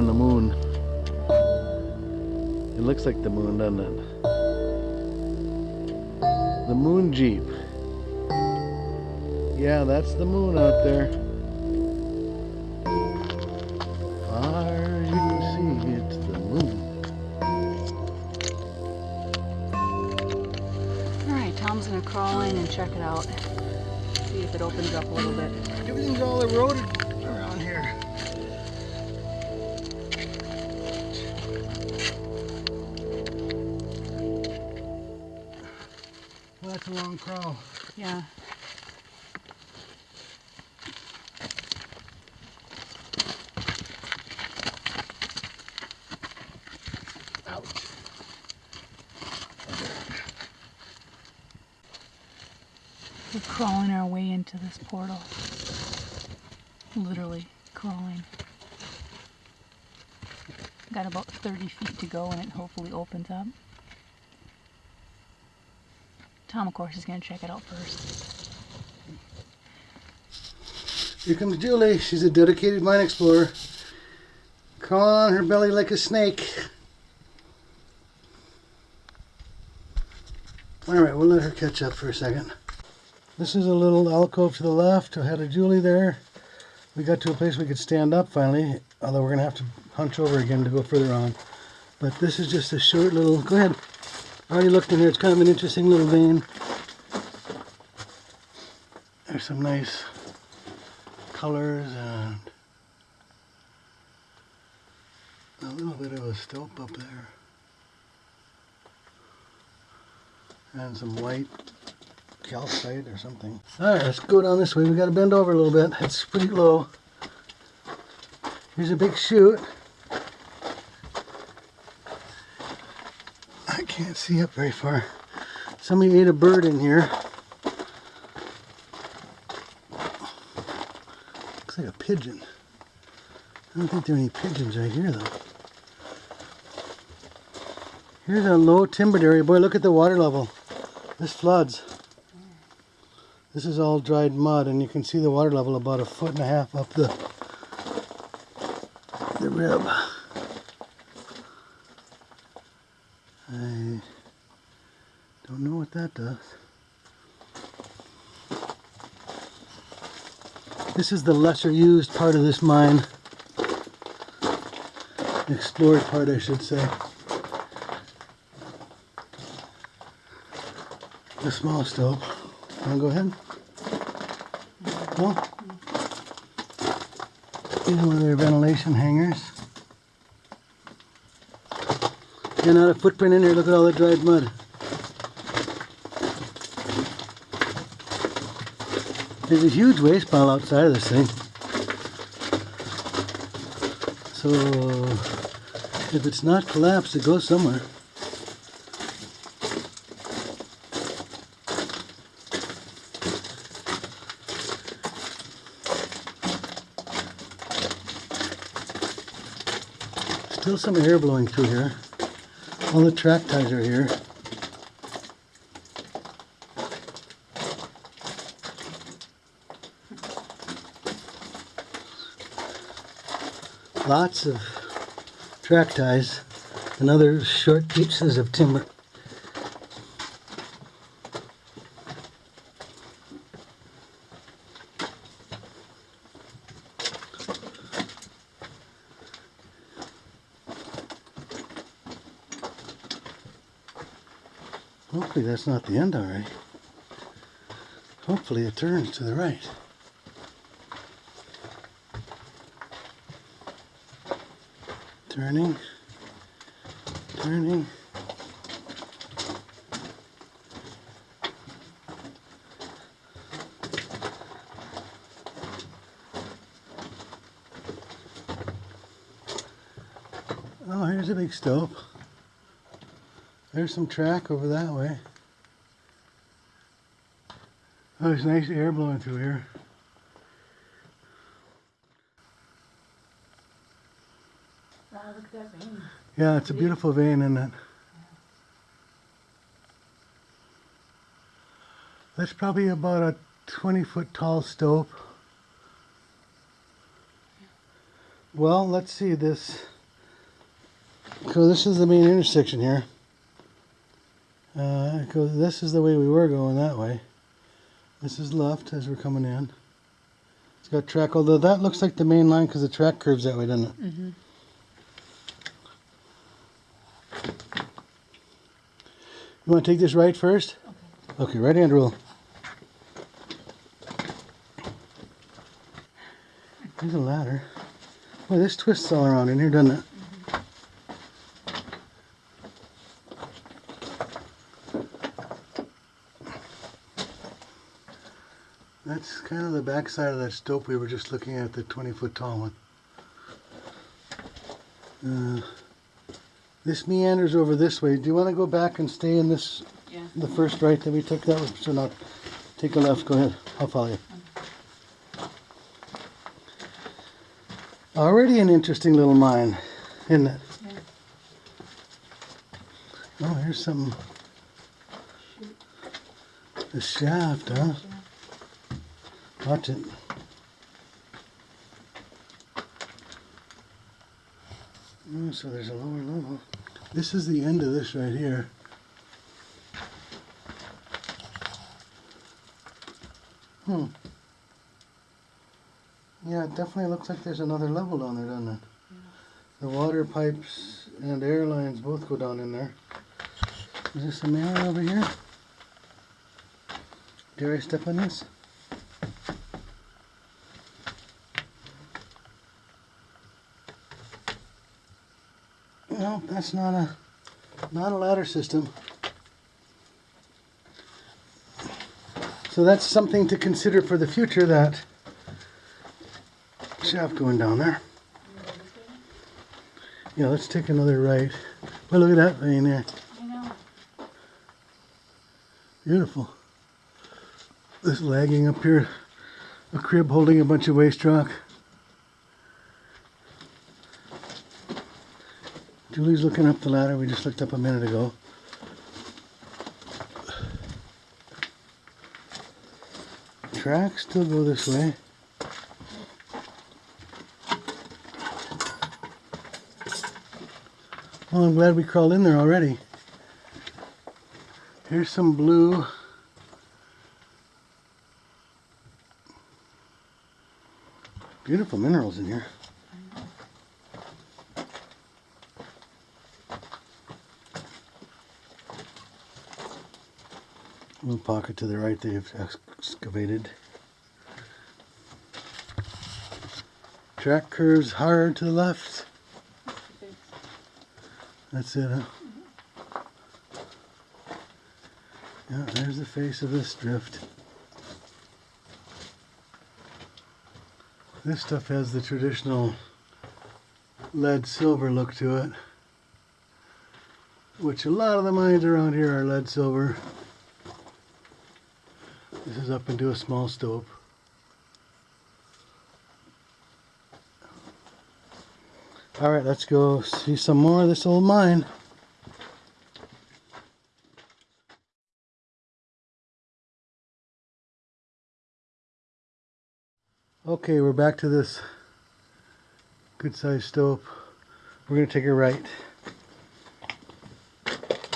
on the moon. It looks like the moon, doesn't it? The moon jeep. Yeah, that's the moon out there. Far as you can see, it's the moon. Alright, Tom's gonna crawl in and check it out. See if it opens up a little bit. Everything's all eroded a long crawl. Yeah. Ouch. We're crawling our way into this portal. Literally crawling. Got about 30 feet to go and it hopefully opens up. Tom, of course, is going to check it out first. Here comes Julie. She's a dedicated mine explorer. Crawling on her belly like a snake. Alright, we'll let her catch up for a second. This is a little alcove to the left. I had a Julie there. We got to a place we could stand up finally, although we're going to have to hunch over again to go further on. But this is just a short little... Go ahead. I already looked in here. It's kind of an interesting little vein. There's some nice colors and a little bit of a stope up there. And some white calcite or something. Alright, let's go down this way. We gotta bend over a little bit. It's pretty low. Here's a big chute. Can't see up very far. Somebody ate a bird in here. Looks like a pigeon. I don't think there are any pigeons right here though. Here's a low timbered area. Boy, look at the water level. This floods. This is all dried mud and you can see the water level about a foot and a half up the the rib. I don't know what that does. This is the lesser used part of this mine. Explored part, I should say. The small stope. Want to go ahead? No? These are one of their ventilation hangers. And not a footprint in there. Look at all the dried mud. There's a huge waste pile outside of this thing. So if it's not collapsed, it goes somewhere. Still some air blowing through here. All the track ties are here. Lots of track ties and other short pieces of timber. Hopefully that's not the end already. Hopefully it turns to the right. Turning, turning. Oh, here's a big stope. There's some track over that way. Oh, there's nice air blowing through here. Wow, look at that vein. Yeah, it's a beautiful vein, isn't it? That's probably about a 20 foot tall stope. Well, let's see this. So this is the main intersection here. Uh, this is the way we were going that way. This is left as we're coming in. It's got track, although that looks like the main line because the track curves that way, doesn't it? Mm-hmm. You want to take this right first? Okay, okay right hand rule. There's a ladder. Boy, this twists all around in here, doesn't it? That's kind of the backside of that stope we were just looking at, the 20 foot tall one. Uh, this meanders over this way. Do you want to go back and stay in this, Yeah. the first right that we took? That was, so not, take a left, go ahead. I'll follow you. Already an interesting little mine, isn't it? Yeah. Oh, here's some. The shaft, huh? Watch it. Oh, so there's a lower level. This is the end of this right here. Hmm. Yeah, it definitely looks like there's another level down there, doesn't it? The water pipes and air lines both go down in there. Is this a mirror over here? Dare I step on this? That's not a not a ladder system. So that's something to consider for the future that shaft going down there. Yeah, let's take another right. Well, look at that vein there. Beautiful. This lagging up here, a crib holding a bunch of waste rock. Julie's looking up the ladder we just looked up a minute ago. Tracks still go this way. Well, I'm glad we crawled in there already. Here's some blue. Beautiful minerals in here. Little pocket to the right they've excavated. Track curves hard to the left. That's it, huh? Yeah, there's the face of this drift. This stuff has the traditional lead silver look to it, which a lot of the mines around here are lead silver. This is up into a small stope. All right, let's go see some more of this old mine. Okay, we're back to this good sized stope. We're going to take a right.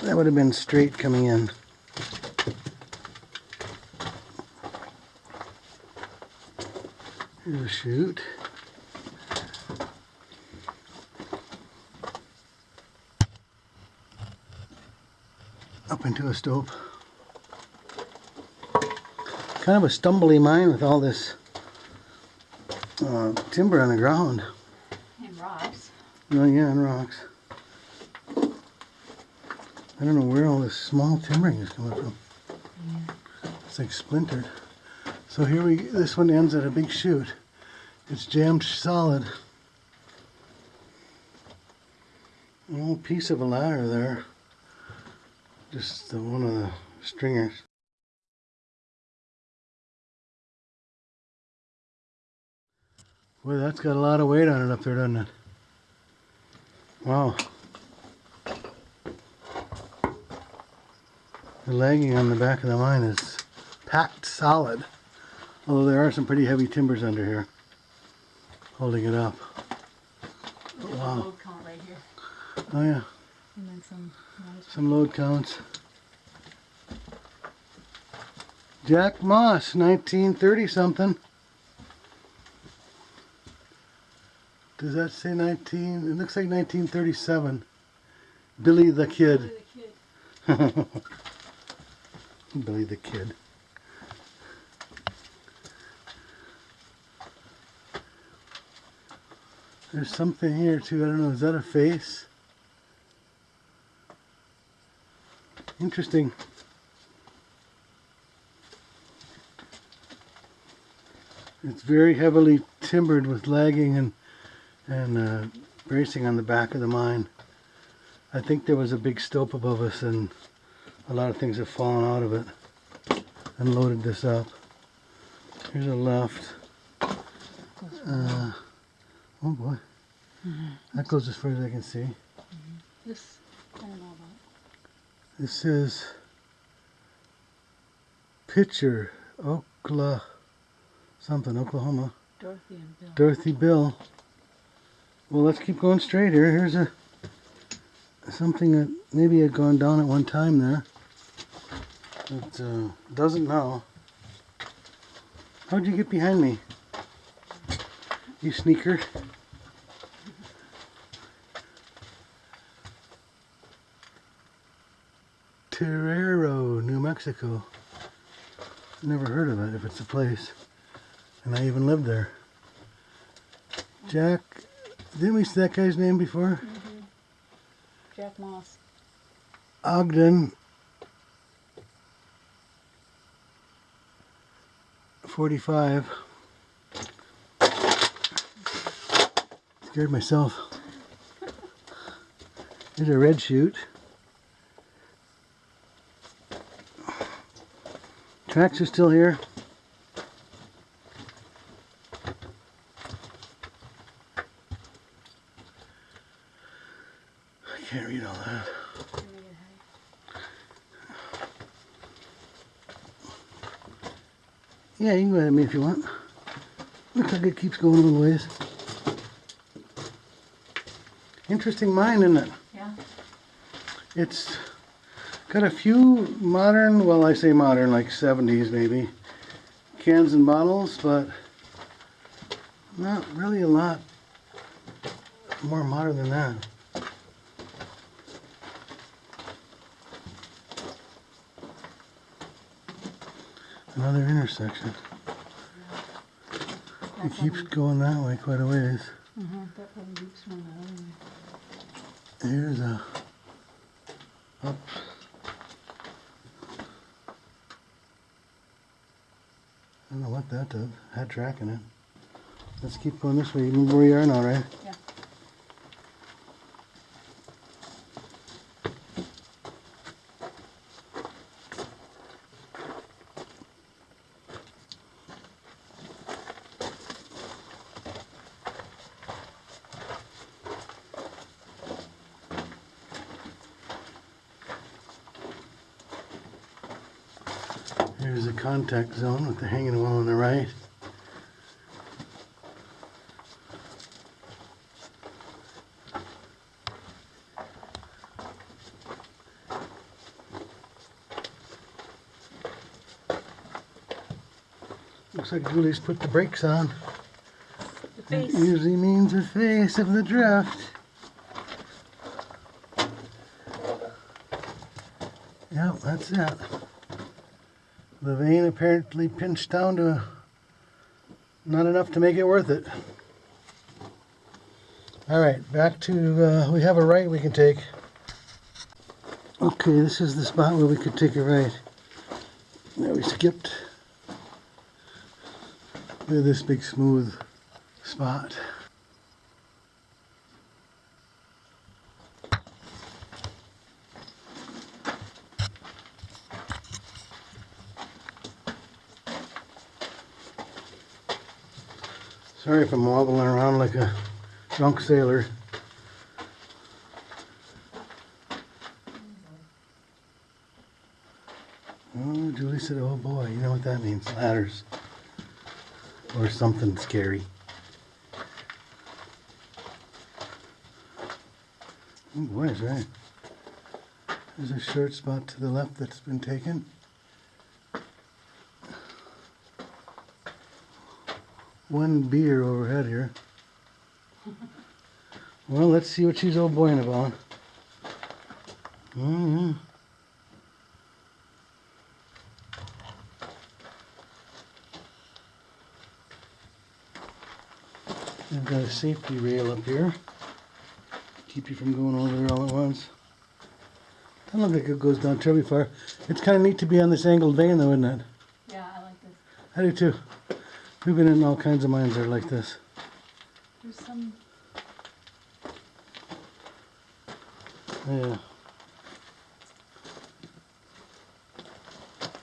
That would have been straight coming in. Here's a chute. Up into a stope. Kind of a stumbly mine with all this uh, timber on the ground. And rocks. Oh yeah, and rocks. I don't know where all this small timbering is coming from. Yeah. It's like splintered. So here we, this one ends at a big chute. It's jammed solid. A little piece of a ladder there. Just the, one of the stringers. Boy, that's got a lot of weight on it up there, doesn't it? Wow. The lagging on the back of the mine is packed solid. Although there are some pretty heavy timbers under here holding it up. Wow. Load count right here. Oh yeah, And then some. some load counts. Jack Moss, 1930 something. Does that say 19? It looks like 1937. Billy the Kid. Billy the Kid. Doi the Kid. There's something here too. I don't know. Is that a face? Interesting. It's very heavily timbered with lagging and and uh, bracing on the back of the mine. I think there was a big stope above us and a lot of things have fallen out of it and loaded this up. Here's a left. Uh, oh boy. That goes as far as I can see. This, I don't know about. This is Picher, Oklahoma, something, Oklahoma. Dorothy and Bill. Dorothy Bill. Well, let's keep going straight here. Here's a something that maybe had gone down at one time there. It uh, doesn't now. How'd you get behind me? You sneaker. Terrero, New Mexico. Never heard of it if it's a place. And I even lived there. Jack, didn't we see that guy's name before? Mm -hmm. Jack Moss. Ogden. 45. Scared myself. There's a red chute. Tracks are still here. I can't read all that. Yeah, you can go ahead at me if you want. Looks like it keeps going a little ways. Interesting mine, isn't it? Yeah. It's got a few modern, well, I say modern, like 70s maybe, cans and bottles, but not really a lot more modern than that. Another intersection. It keeps going that way quite a ways. Mm-hmm, that probably keeps going that other way. Here's a up. I don't know what that does. Had track in it. Let's keep going this way. even where you are now, right? Yeah. Here's the contact zone with the hanging wall on the right. Looks like Julie's put the brakes on. That usually means the face of the drift. Yep, that's it. The vein apparently pinched down to not enough to make it worth it. All right, back to, uh, we have a right we can take. Okay, this is the spot where we could take a right. Now we skipped. Look at this big smooth spot. Sorry if I'm wobbling around like a drunk sailor. Oh, Julie said, oh boy, you know what that means, ladders. Or something scary. Oh boy, is right. There's a short spot to the left that's been taken. One beer overhead here. Well, let's see what she's old boying about. Mm-hmm. I've got a safety rail up here. Keep you from going over there all at once. Doesn't look like it goes down terribly far. It's kind of neat to be on this angled vein though, isn't it? Yeah, I like this. I do too. We've been in all kinds of mines that are like this. There's some. Yeah.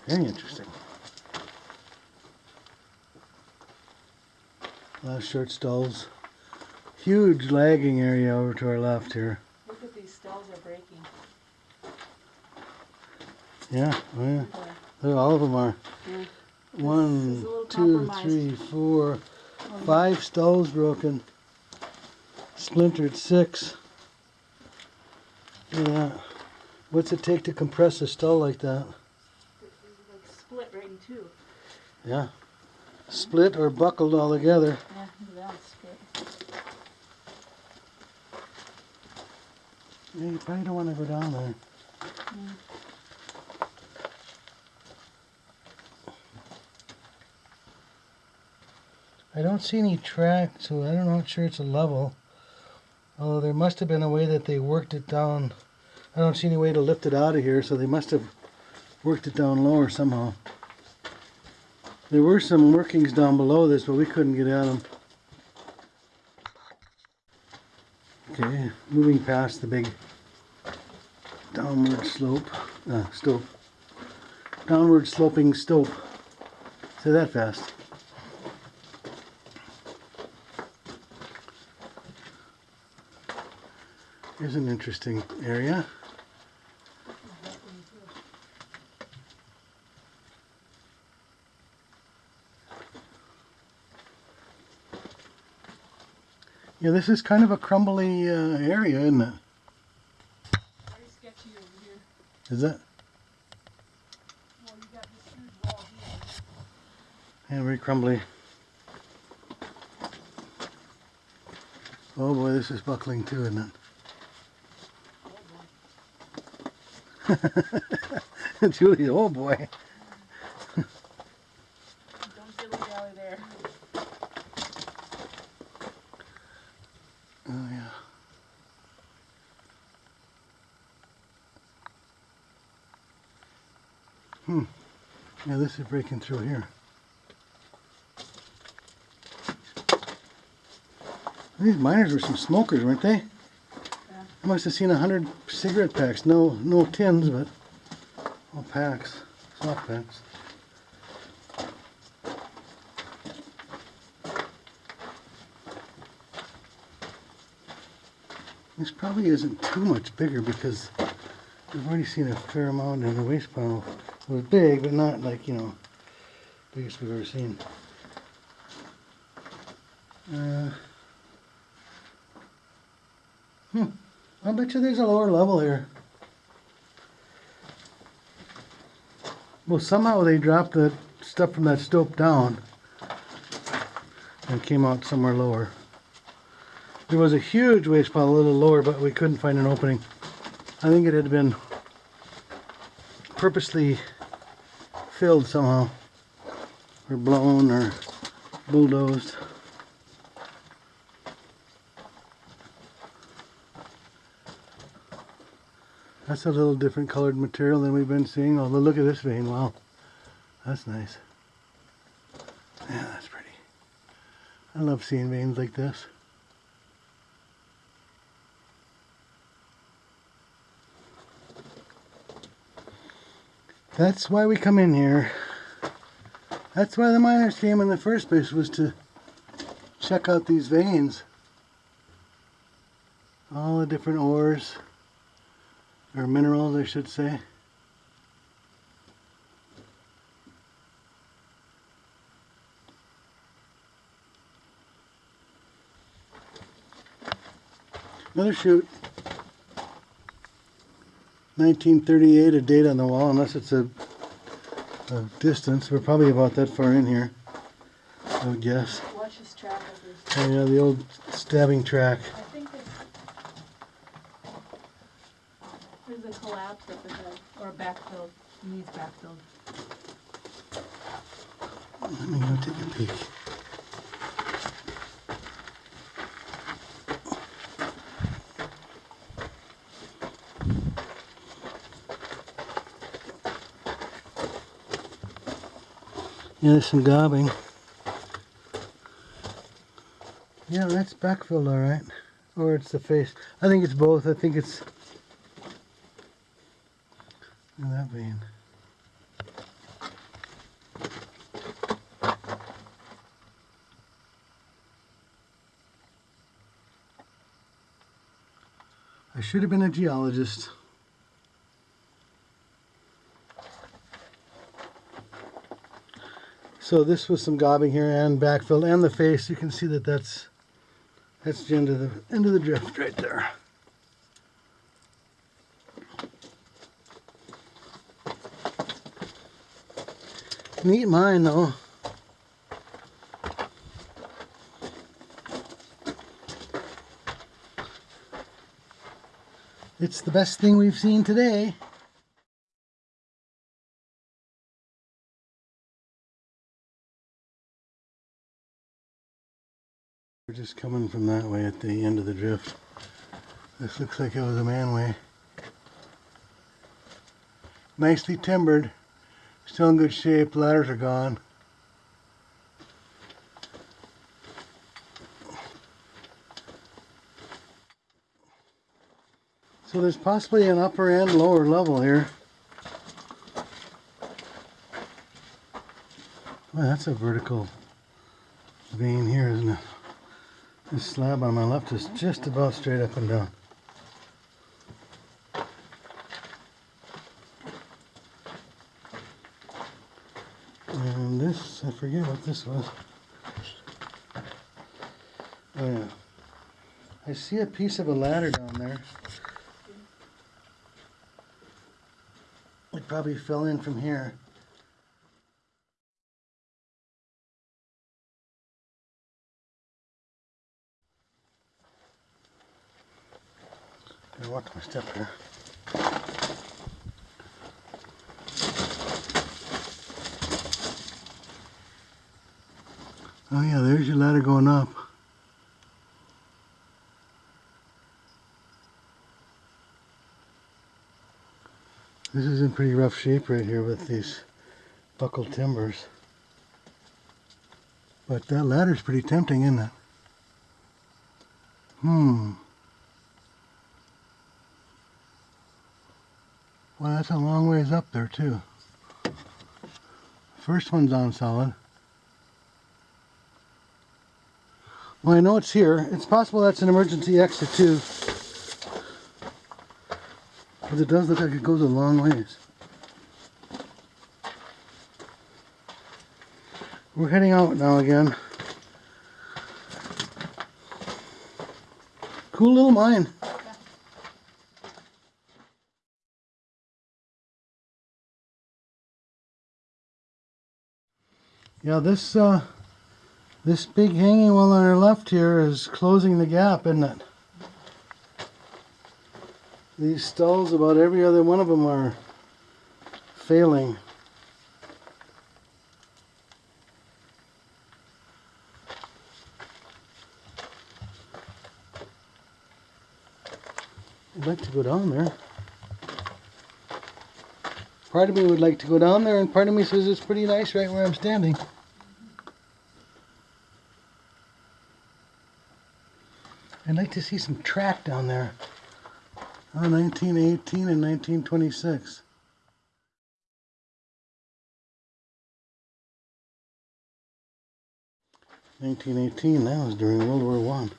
Very interesting. Last short stalls. Huge lagging area over to our left here. Look at these stalls are breaking. Yeah, oh yeah. All of them are. Yeah. One, two, three, four, five stalls broken. Splintered six. That. What's it take to compress a stall like that? Like split right in two. Yeah. Split or buckled all together. Yeah, look at that split. Yeah, you probably don't want to go down there. Mm. I don't see any track, so I'm not sure it's a level. Although there must have been a way that they worked it down. I don't see any way to lift it out of here, so they must have worked it down lower somehow. There were some workings down below this, but we couldn't get at them. Okay, moving past the big downward slope, uh, stope. Downward sloping stope. Say that fast. Here's an interesting area. Yeah, this is kind of a crumbly uh, area, isn't it? Very sketchy over here. Is it? Well, you got this huge wall here. Yeah, very crumbly. Oh boy, this is buckling too, isn't it? Julie, oh boy. Don't dilly dally there. Oh yeah. Hmm. Yeah, this is breaking through here. These miners were some smokers, weren't they? I must have seen a hundred cigarette packs. No, no tins, but all packs, soft packs. This probably isn't too much bigger because we've already seen a fair amount in the waste pile. It was big, but not like, you know, biggest we've ever seen. Uh, hmm. I bet you there's a lower level here. Well, somehow they dropped the stuff from that stope down and came out somewhere lower. There was a huge waste pile a little lower, but we couldn't find an opening. I think it had been purposely filled somehow, or blown, or bulldozed. That's a little different colored material than we've been seeing. Although look at this vein, wow. That's nice. Yeah, that's pretty. I love seeing veins like this. That's why we come in here. That's why the miners came in the first place, was to check out these veins. All the different ores, or minerals I should say. Another chute. 1938, a date on the wall, unless it's a, a distance. We're probably about that far in here, I would guess. Watch his track this. Oh yeah, the old stabbing track. I think it's, there's a collapse up ahead, or backfilled, needs backfilled. Let me go take a peek. Yeah, there's some gobbing. Yeah, that's backfilled all right. Or it's the face. I think it's both. I think it's that vein. Should have been a geologist. So this was some gobbing here and backfill and the face. You can see that that's that's the end of the end of the drift right there. Neat mine though. It's the best thing we've seen today. We're just coming from that way at the end of the drift. This looks like it was a manway. Nicely timbered. Still in good shape. Ladders are gone. So there's possibly an upper and lower level here. Well, that's a vertical vein here, isn't it? This slab on my left is just about straight up and down. And this, I forget what this was. Oh yeah. I see a piece of a ladder down there. Probably fell in from here. Watch my step here. Oh yeah, there's your ladder going up. This is in pretty rough shape right here with these buckled timbers. But that ladder's pretty tempting, isn't it? Hmm. Well, that's a long ways up there, too. First one's on solid. Well, I know it's here. It's possible that's an emergency exit, too. But it does look like it goes a long ways. We're heading out now again. Cool little mine. Yeah, this uh, this big hanging wall on our left here is closing the gap, isn't it? These stalls, about every other one of them are failing. I'd like to go down there. Part of me would like to go down there, and part of me says it's pretty nice right where I'm standing. I'd like to see some track down there. Oh, 1918 and 1926. Nineteen eighteen, that was during World War One.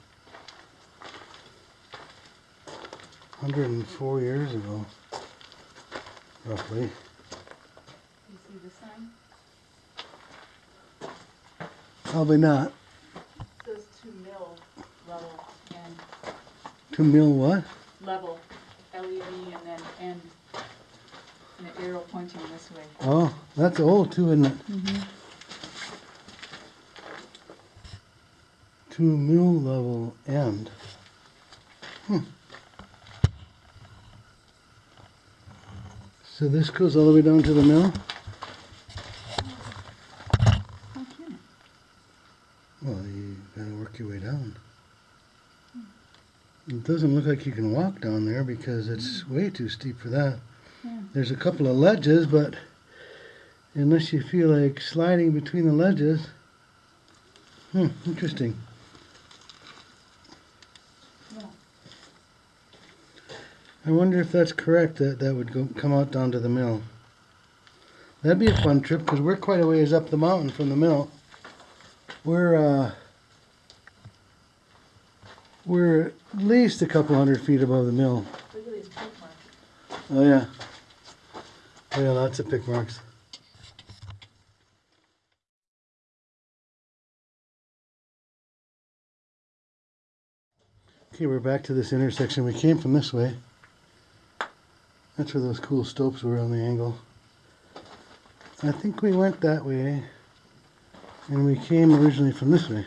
Hundred and four years ago, roughly. You see the sign? Probably not. It says to mill level and To mill what? level, And then end. arrow pointing this way. Oh, that's old too, isn't it? Mhm. To mill level end. Hmm. So this goes all the way down to the mill? How can it? Well, you gotta work your way down. It doesn't look like you can walk down there because it's way too steep for that. Yeah. There's a couple of ledges, but unless you feel like sliding between the ledges, hmm, interesting. Yeah. I wonder if that's correct that that would go come out down to the mill. That'd be a fun trip because we're quite a ways up the mountain from the mill. We're uh, we're at least a couple hundred feet above the mill. Look at these print marks. Oh yeah. Oh yeah, lots of pick marks. Okay, we're back to this intersection. We came from this way. That's where those cool stopes were on the angle. I think we went that way, and we came originally from this way.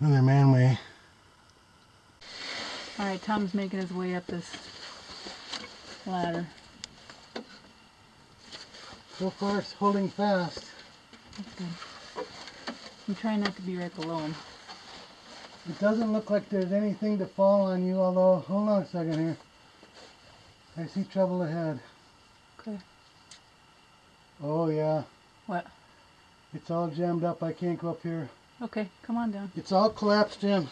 Another manway. Tom's making his way up this ladder. So far, it's holding fast. That's good. I'm trying not to be right below him. It doesn't look like there's anything to fall on you, although, hold on a second here. I see trouble ahead. Okay. Oh, yeah. What? It's all jammed up. I can't go up here. Okay, come on down. It's all collapsed in.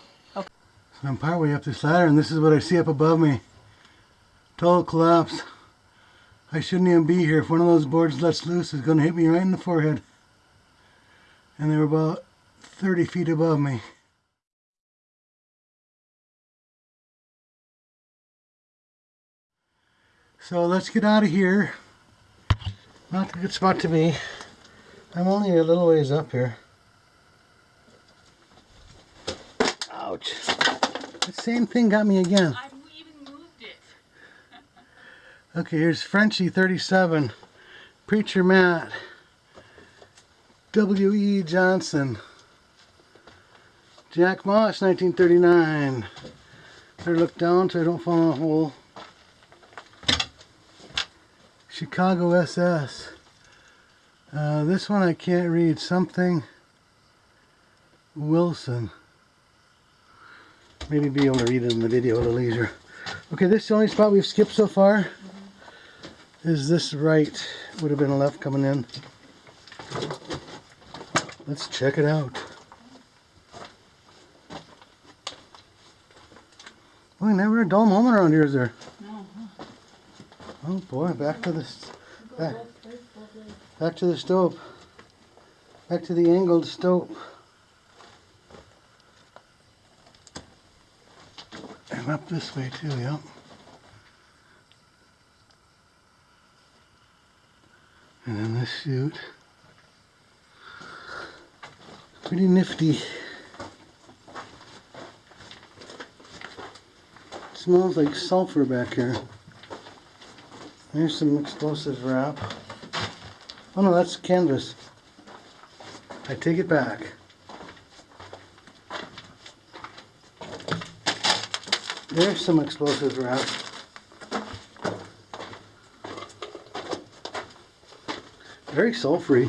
So I'm partway up this ladder, and this is what I see up above me. Total collapse. I shouldn't even be here. If one of those boards lets loose, it's going to hit me right in the forehead. And they were about 30 feet above me. So let's get out of here. Not a good spot to be. I'm only a little ways up here. Ouch. Same thing got me again. I even moved it. Okay, here's Frenchie 37, Preacher Matt, W.E. Johnson, Jack Moss 1939. Better look down so I don't fall in a hole. Chicago SS. Uh, this one I can't read. Something Wilson. Maybe be able to read it in the video a little easier. Okay, this is the only spot we've skipped so far is this right would have been left coming in. Let's check it out. Boy never a dull moment around here is there? No. oh boy back to the back, back to the stope back to the angled stope up this way too yep And then this chute. Pretty nifty. smells like sulfur back here. There's some explosive wrap. Oh no, that's canvas. I take it back. There's some explosive wrap. Very sulfury.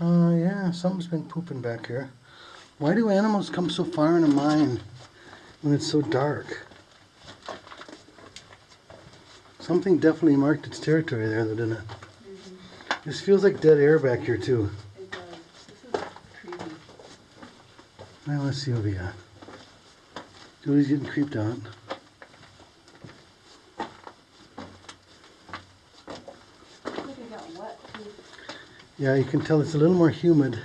Oh yeah, something's been pooping back here. Why do animals come so far in a mine when it's so dark? Something definitely marked its territory there, though, didn't it? This feels like dead air back here too. It does. This is creepy. Now let's see what we got. Julie's getting creeped out. Yeah, you can tell it's a little more humid.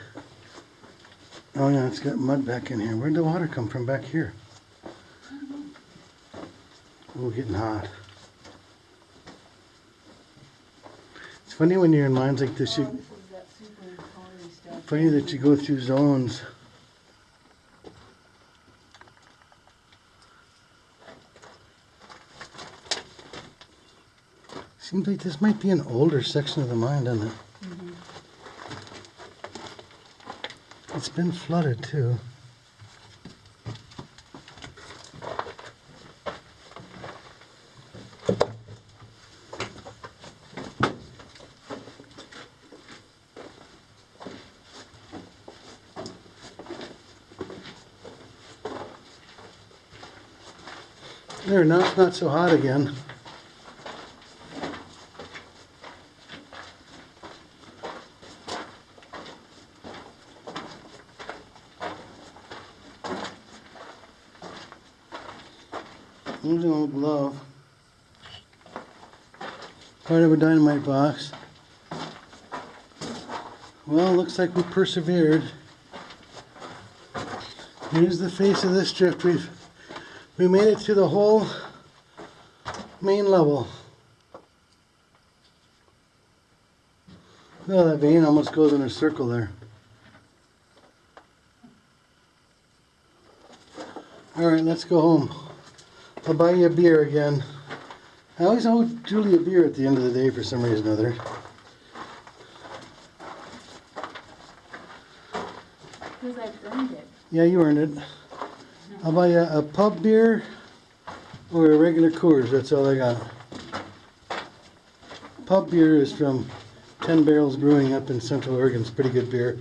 Oh yeah, it's got mud back in here. Where'd the water come from back here? Oh, getting hot. Funny when you're in mines like this, you, this is that super powdery stuff. funny that you go through zones. Seems like this might be an older section of the mine, doesn't it? Mm-hmm. It's been flooded too. There, now it's not so hot again. An old glove. Part of a dynamite box. Well, looks like we persevered. Here's the face of this drift. We've we made it to the whole main level. Oh, that vein almost goes in a circle there. All right, let's go home. I'll buy you a beer again. I always owe Julie a beer at the end of the day for some reason or other. Because I've earned it. Yeah, you earned it. I'll buy you a pub beer or a regular Coors. That's all I got. Pub beer is from Ten Barrels Brewing up in Central Oregon. It's pretty good beer.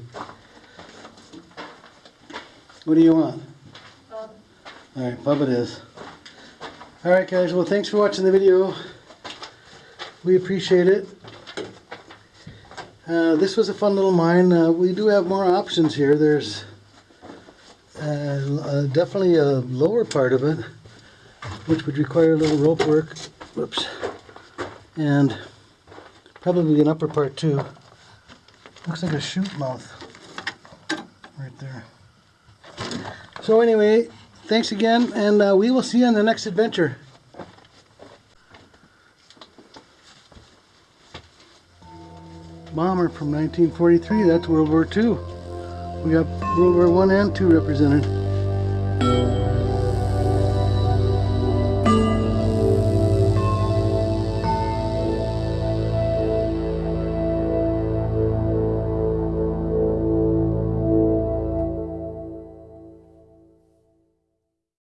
What do you want? Pub. All right, pub it is. All right, guys. Well, thanks for watching the video. We appreciate it. Uh, this was a fun little mine. Uh, we do have more options here. There's uh, uh, definitely a lower part of it, which would require a little rope work. Whoops. And probably an upper part too. Looks like a chute mouth right there. So anyway, thanks again, and uh, we will see you on the next adventure. Bomber from 1943, that's World War II. We got World War One and Two represented.